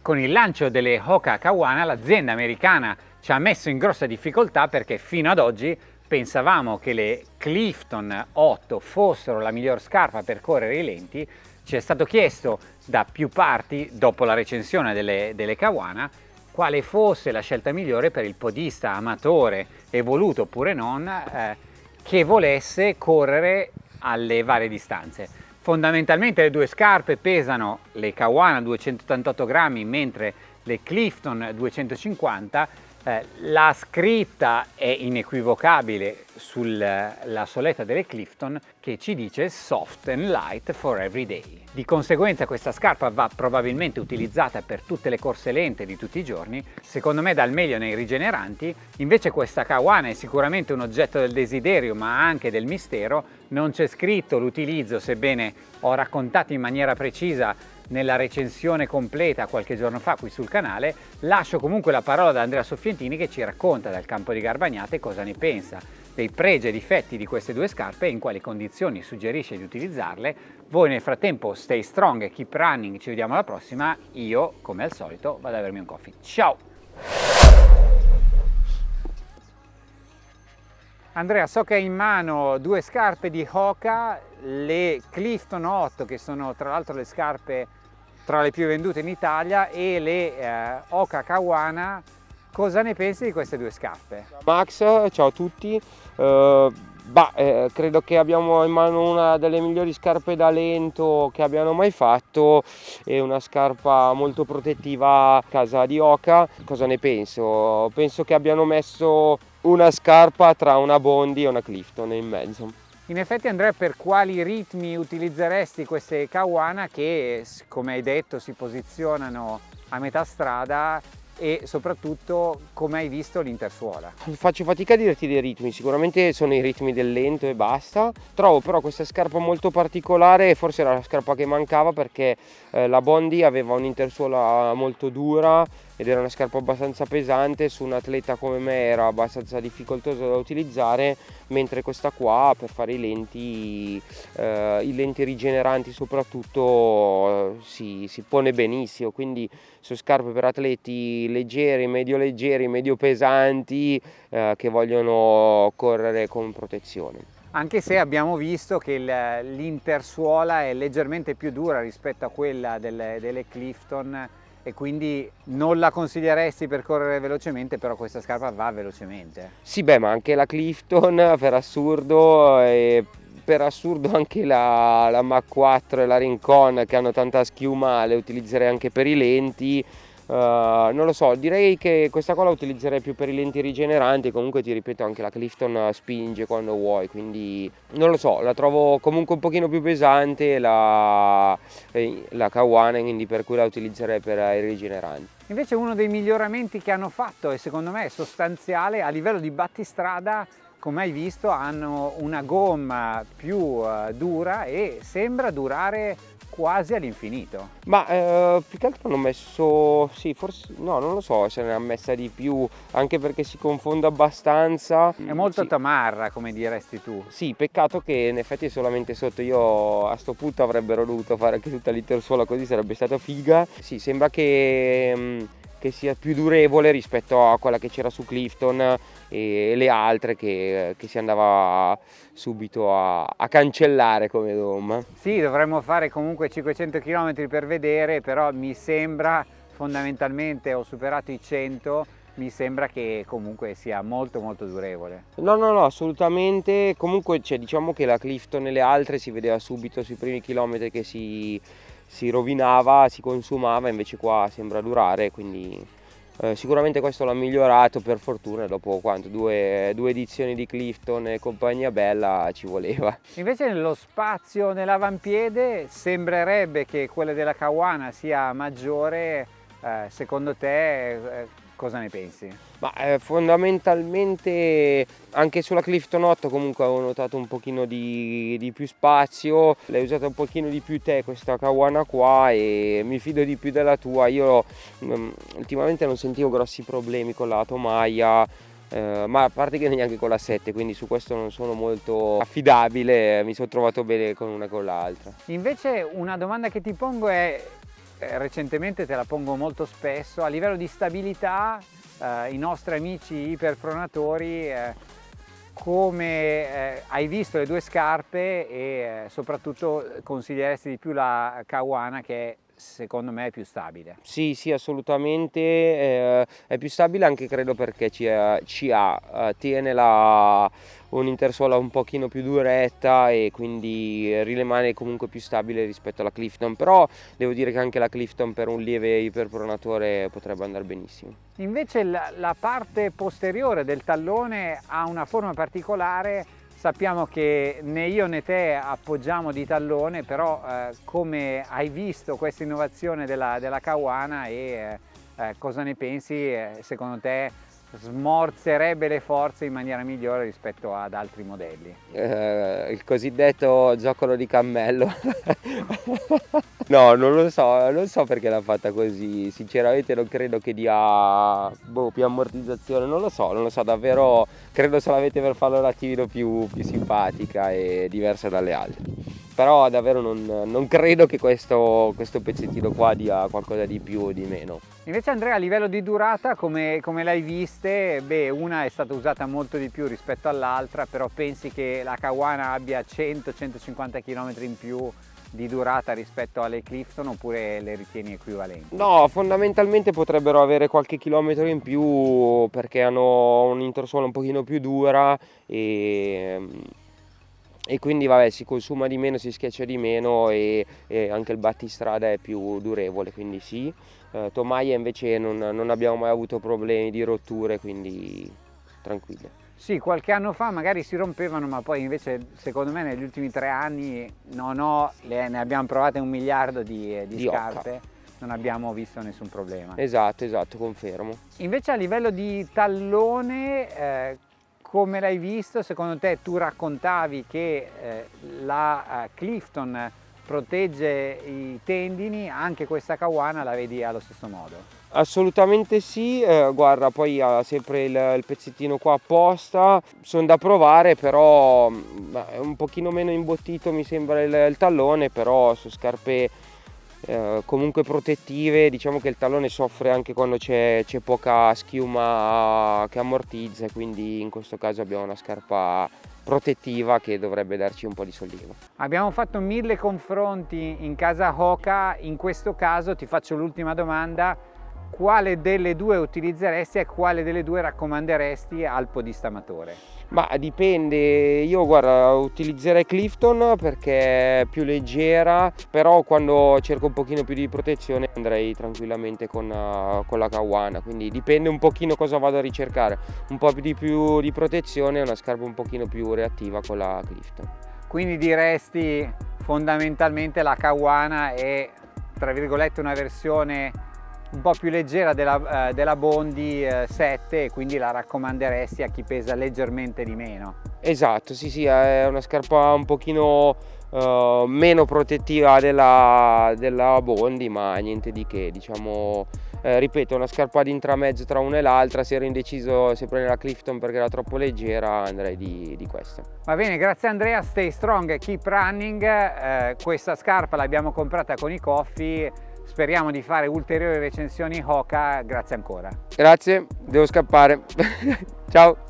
Con il lancio delle Hoka Kawana l'azienda americana ci ha messo in grossa difficoltà perché fino ad oggi pensavamo che le Clifton 8 fossero la miglior scarpa per correre i lenti. Ci è stato chiesto da più parti, dopo la recensione delle, delle Kawana, quale fosse la scelta migliore per il podista amatore, evoluto oppure non, eh, che volesse correre alle varie distanze. Fondamentalmente le due scarpe pesano le Kawana 288 grammi mentre le Clifton 250 eh, la scritta è inequivocabile sulla soletta delle Clifton che ci dice soft and light for every day. Di conseguenza questa scarpa va probabilmente utilizzata per tutte le corse lente di tutti i giorni, secondo me dal meglio nei rigeneranti, invece questa Kawana è sicuramente un oggetto del desiderio ma anche del mistero, non c'è scritto l'utilizzo sebbene ho raccontato in maniera precisa nella recensione completa qualche giorno fa qui sul canale, lascio comunque la parola ad Andrea Soffientini che ci racconta dal campo di Garbagnate cosa ne pensa dei pregi e difetti di queste due scarpe e in quali condizioni suggerisce di utilizzarle. Voi nel frattempo stay strong e keep running, ci vediamo alla prossima. Io, come al solito, vado ad avermi un coffee. Ciao! Andrea, so che hai in mano due scarpe di Hoka, le Clifton 8, che sono tra l'altro le scarpe tra le più vendute in Italia, e le eh, Hoka Kawana. Cosa ne pensi di queste due scarpe? Max, ciao a tutti. Uh, bah, eh, credo che abbiamo in mano una delle migliori scarpe da lento che abbiano mai fatto e una scarpa molto protettiva a casa di Oka. Cosa ne penso? Penso che abbiano messo una scarpa tra una Bondi e una Clifton in mezzo. In effetti Andrea per quali ritmi utilizzeresti queste Kawana che come hai detto si posizionano a metà strada e soprattutto come hai visto l'intersuola? Faccio fatica a dirti dei ritmi, sicuramente sono i ritmi del lento e basta. Trovo però questa scarpa molto particolare, forse era la scarpa che mancava perché eh, la Bondi aveva un'intersuola molto dura ed era una scarpa abbastanza pesante, su un atleta come me era abbastanza difficoltoso da utilizzare, mentre questa qua per fare i lenti, eh, i lenti rigeneranti soprattutto eh, si, si pone benissimo, quindi sono scarpe per atleti leggeri, medio leggeri, medio pesanti eh, che vogliono correre con protezione. Anche se abbiamo visto che l'intersuola è leggermente più dura rispetto a quella delle, delle Clifton e quindi non la consiglieresti per correre velocemente, però questa scarpa va velocemente. Sì, beh, ma anche la Clifton per assurdo e per assurdo anche la, la Mach 4 e la Rincon che hanno tanta schiuma le utilizzerei anche per i lenti Uh, non lo so, direi che questa qua la utilizzerei più per i lenti rigeneranti, comunque ti ripeto anche la Clifton spinge quando vuoi, quindi non lo so, la trovo comunque un pochino più pesante la, eh, la Kawana, quindi per cui la utilizzerei per i rigeneranti. Invece uno dei miglioramenti che hanno fatto e secondo me è sostanziale a livello di battistrada come hai visto hanno una gomma più uh, dura e sembra durare quasi all'infinito. Ma eh, più che altro hanno messo, sì, forse, no, non lo so se ne ha messa di più, anche perché si confonde abbastanza. È molto sì. tamarra, come diresti tu. Sì, peccato che in effetti è solamente sotto, io a sto punto avrebbero dovuto fare anche tutta l'itersuola così, sarebbe stata figa. Sì, sembra che... Mh, mm, che sia più durevole rispetto a quella che c'era su Clifton e le altre che, che si andava subito a, a, cancellare come dom. Sì, dovremmo fare comunque 500 km per vedere, però mi sembra fondamentalmente ho superato i 100 mi sembra che comunque sia molto molto durevole. No, no, no, assolutamente. Comunque cioè, diciamo che la Clifton e le altre si vedeva subito sui primi chilometri che si, si rovinava, si consumava, invece qua sembra durare, quindi eh, sicuramente questo l'ha migliorato per fortuna, dopo quanto, due, due, edizioni di Clifton e compagnia bella ci voleva. Invece nello spazio nell'avampiede sembrerebbe che quella della Kawana sia maggiore, eh, secondo te eh, Cosa ne pensi? Ma, eh, fondamentalmente anche sulla Clifton 8 comunque avevo notato un pochino di, di più spazio, l'hai usata un pochino di più te questa Kawana qua e mi fido di più della tua, io mm, ultimamente non sentivo grossi problemi con la tomaia, eh, ma a parte che neanche con la 7 quindi su questo non sono molto affidabile mi sono trovato bene con una e con l'altra. Invece una domanda che ti pongo è, recentemente te la pongo molto spesso, a livello di stabilità eh, i nostri amici iperpronatori eh, come eh, hai visto le due scarpe e eh, soprattutto consiglieresti di più la Kawana che secondo me è più stabile. Sì, sì, assolutamente, eh, è più stabile anche credo perché ci, ha, ci ha eh, tiene la, un'intersuola un pochino più duretta e quindi rimane comunque più stabile rispetto alla Clifton, però devo dire che anche la Clifton per un lieve iperpronatore potrebbe andare benissimo. Invece la, la parte posteriore del tallone ha una forma particolare Sappiamo che né io né te appoggiamo di tallone, però eh, come hai visto questa innovazione della, della Kawana e eh, eh cosa ne pensi, eh, secondo te smorzerebbe le forze in maniera migliore rispetto ad altri modelli? Eh, il cosiddetto zoccolo di cammello. no, non lo so, non so perché l'ha fatta così, sinceramente non credo che dia boh, più ammortizzazione, non lo so, non lo so, davvero credo solamente per farla un attimino più, più simpatica e diversa dalle altre però davvero non, non credo che questo, questo, pezzettino qua dia qualcosa di più o di meno. Invece Andrea a livello di durata come, come l'hai viste? Beh una è stata usata molto di più rispetto all'altra però pensi che la Kawana abbia 100-150 km in più di durata rispetto alle Clifton oppure le ritieni equivalenti? No, fondamentalmente potrebbero avere qualche chilometro in più perché hanno un'intersuola un pochino più dura e e quindi vabbè si consuma di meno, si schiaccia di meno e, e anche il battistrada è più durevole, quindi sì. Eh, tomaia invece non, non, abbiamo mai avuto problemi di rotture, quindi tranquille. Sì, qualche anno fa magari si rompevano, ma poi invece secondo me negli ultimi tre anni non ho, le, ne abbiamo provate un miliardo di, di, di scarpe. Occa non abbiamo visto nessun problema. Esatto, esatto, confermo. Invece a livello di tallone, eh, come l'hai visto? Secondo te tu raccontavi che eh, la uh, Clifton protegge i tendini, anche questa Kawana la vedi allo stesso modo? Assolutamente sì, eh, guarda poi ha sempre il, il, pezzettino qua apposta, sono da provare però mm, è un pochino meno imbottito mi sembra il, il tallone, però su scarpe eh, comunque protettive diciamo che il tallone soffre anche quando c'è poca schiuma che ammortizza quindi in questo caso abbiamo una scarpa protettiva che dovrebbe darci un po' di sollievo. Abbiamo fatto mille confronti in casa Hoka, in questo caso ti faccio l'ultima domanda, quale delle due utilizzeresti e quale delle due raccomanderesti al podista amatore? Ma dipende, io guarda utilizzerei Clifton perché è più leggera, però quando cerco un pochino più di protezione andrei tranquillamente con, uh, con la Kawana, quindi dipende un pochino cosa vado a ricercare, un po' di più di protezione e una scarpa un pochino più reattiva con la Clifton. Quindi diresti fondamentalmente la Kawana è tra virgolette una versione un po' più leggera della, eh, della Bondi eh, 7 e quindi la raccomanderesti a chi pesa leggermente di meno. Esatto, sì sì, è una scarpa un pochino uh, meno protettiva della, della, Bondi ma niente di che, diciamo, eh, ripeto, una scarpa di intramezzo tra una e l'altra, se ero indeciso se prendere la Clifton perché era troppo leggera andrei di, di questa. Va bene, grazie Andrea, stay strong, keep running, eh, questa scarpa l'abbiamo comprata con i coffee Speriamo di fare ulteriori recensioni Hoka, grazie ancora. Grazie, devo scappare. Ciao.